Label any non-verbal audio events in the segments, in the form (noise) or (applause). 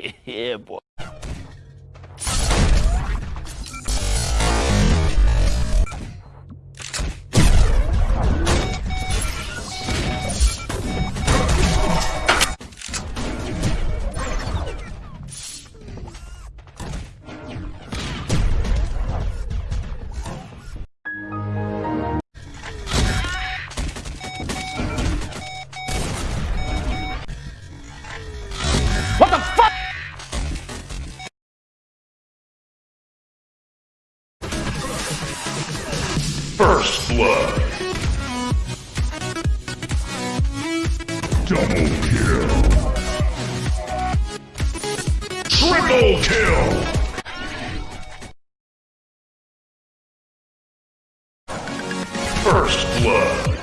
(laughs) yeah, boy. First blood. Double kill. Triple kill. First blood.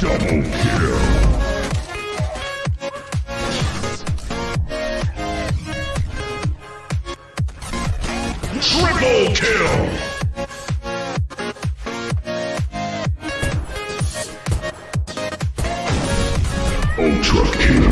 Double kill. Triple kill! Ultra kill.